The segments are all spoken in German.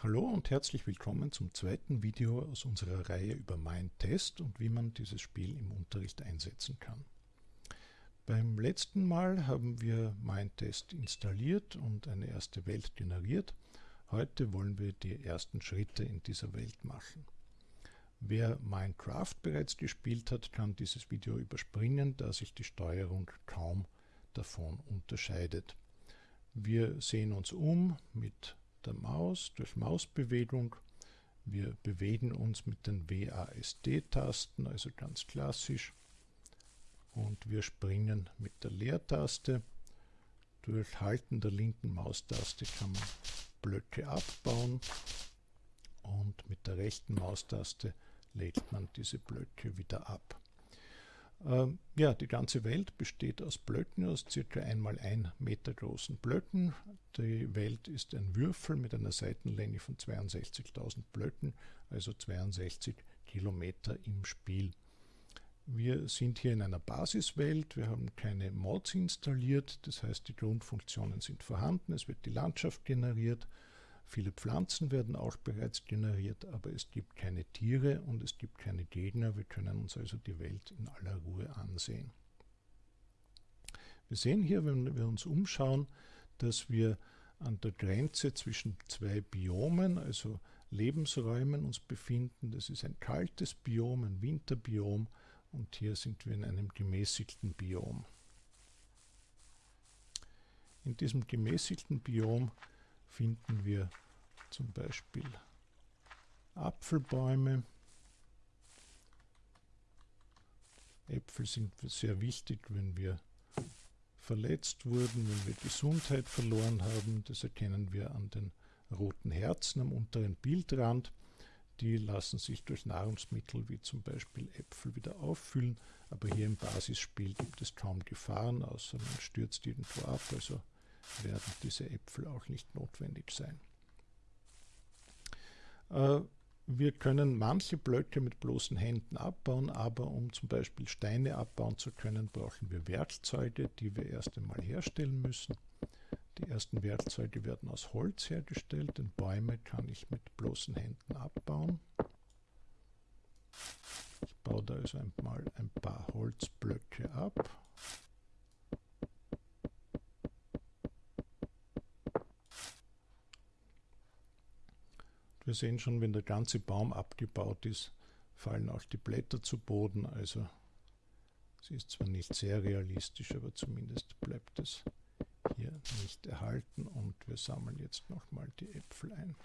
Hallo und herzlich willkommen zum zweiten Video aus unserer Reihe über Mindtest und wie man dieses Spiel im Unterricht einsetzen kann. Beim letzten Mal haben wir Mindtest installiert und eine erste Welt generiert. Heute wollen wir die ersten Schritte in dieser Welt machen. Wer Minecraft bereits gespielt hat, kann dieses Video überspringen, da sich die Steuerung kaum davon unterscheidet. Wir sehen uns um mit der Maus durch Mausbewegung. Wir bewegen uns mit den WASD-Tasten, also ganz klassisch. Und wir springen mit der Leertaste. Durch Halten der linken Maustaste kann man Blöcke abbauen und mit der rechten Maustaste legt man diese Blöcke wieder ab. Ähm, ja, die ganze Welt besteht aus Blöcken, aus einmal ein Meter großen Blöcken. Die Welt ist ein Würfel mit einer Seitenlänge von 62.000 Blöcken, also 62 Kilometer im Spiel. Wir sind hier in einer Basiswelt, wir haben keine Mods installiert, das heißt die Grundfunktionen sind vorhanden, es wird die Landschaft generiert, Viele Pflanzen werden auch bereits generiert, aber es gibt keine Tiere und es gibt keine Gegner. Wir können uns also die Welt in aller Ruhe ansehen. Wir sehen hier, wenn wir uns umschauen, dass wir an der Grenze zwischen zwei Biomen, also Lebensräumen, uns befinden. Das ist ein kaltes Biom, ein Winterbiom und hier sind wir in einem gemäßigten Biom. In diesem gemäßigten Biom finden wir zum Beispiel Apfelbäume. Äpfel sind sehr wichtig, wenn wir verletzt wurden, wenn wir Gesundheit verloren haben. Das erkennen wir an den roten Herzen am unteren Bildrand. Die lassen sich durch Nahrungsmittel wie zum Beispiel Äpfel wieder auffüllen, aber hier im Basisspiel gibt es kaum Gefahren, außer man stürzt irgendwo ab, also werden diese Äpfel auch nicht notwendig sein. Äh, wir können manche Blöcke mit bloßen Händen abbauen, aber um zum Beispiel Steine abbauen zu können, brauchen wir Werkzeuge, die wir erst einmal herstellen müssen. Die ersten Werkzeuge werden aus Holz hergestellt, denn Bäume kann ich mit bloßen Händen abbauen. Ich baue da also einmal ein paar Holzblöcke ab. Wir sehen schon, wenn der ganze Baum abgebaut ist, fallen auch die Blätter zu Boden. Also es ist zwar nicht sehr realistisch, aber zumindest bleibt es hier nicht erhalten. Und wir sammeln jetzt nochmal die Äpfel ein.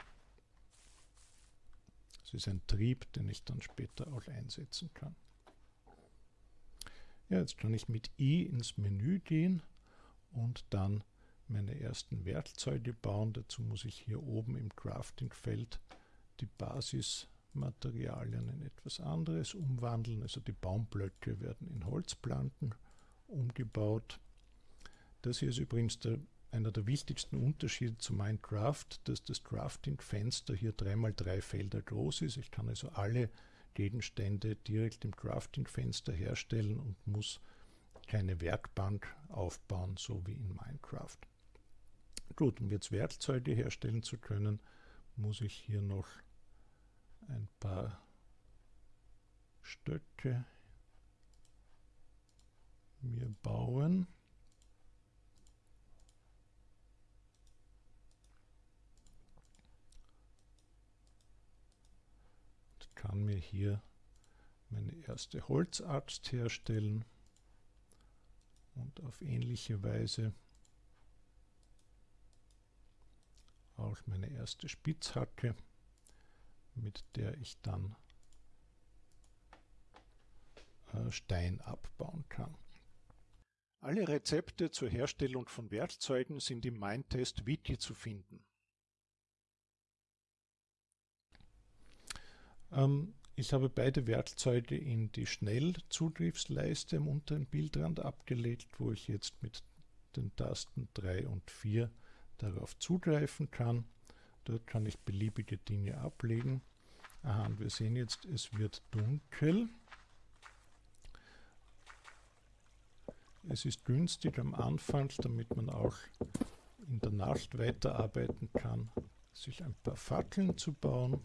Es ist ein Trieb, den ich dann später auch einsetzen kann. Ja, jetzt kann ich mit I ins Menü gehen und dann meine ersten Werkzeuge bauen. Dazu muss ich hier oben im Crafting-Feld die Basismaterialien in etwas anderes umwandeln. Also die Baumblöcke werden in Holzplanken umgebaut. Das hier ist übrigens der, einer der wichtigsten Unterschiede zu Minecraft, dass das Crafting-Fenster hier 3x3 Felder groß ist. Ich kann also alle Gegenstände direkt im Crafting-Fenster herstellen und muss keine Werkbank aufbauen, so wie in Minecraft. Gut, um jetzt Werkzeuge herstellen zu können, muss ich hier noch ein paar Stöcke mir bauen. Und kann mir hier meine erste Holzaxt herstellen und auf ähnliche Weise auch meine erste Spitzhacke, mit der ich dann äh, Stein abbauen kann. Alle Rezepte zur Herstellung von Werkzeugen sind im Mindtest Wiki zu finden. Ähm, ich habe beide Werkzeuge in die Schnellzugriffsleiste am unteren Bildrand abgelegt, wo ich jetzt mit den Tasten 3 und 4 darauf zugreifen kann. Dort kann ich beliebige Dinge ablegen. Aha, und wir sehen jetzt, es wird dunkel. Es ist günstig am Anfang, damit man auch in der Nacht weiterarbeiten kann, sich ein paar Fackeln zu bauen.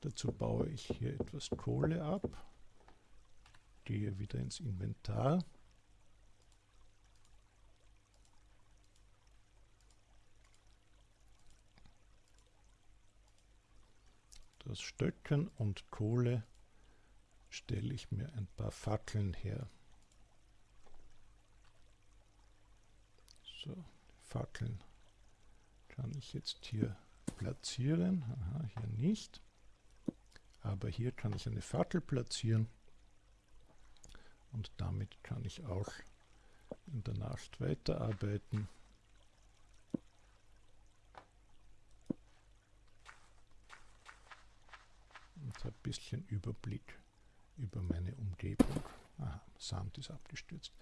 Dazu baue ich hier etwas Kohle ab, gehe wieder ins Inventar. Das Stöcken und Kohle stelle ich mir ein paar Fackeln her. So, Fackeln kann ich jetzt hier platzieren. Aha, hier nicht. Aber hier kann ich eine Fackel platzieren. Und damit kann ich auch in der Nacht weiterarbeiten. Und habe ein bisschen Überblick über meine Umgebung. Aha, Sand ist abgestürzt.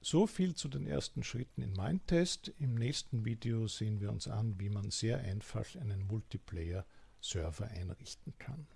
So viel zu den ersten Schritten in Mindtest. Im nächsten Video sehen wir uns an, wie man sehr einfach einen Multiplayer-Server einrichten kann.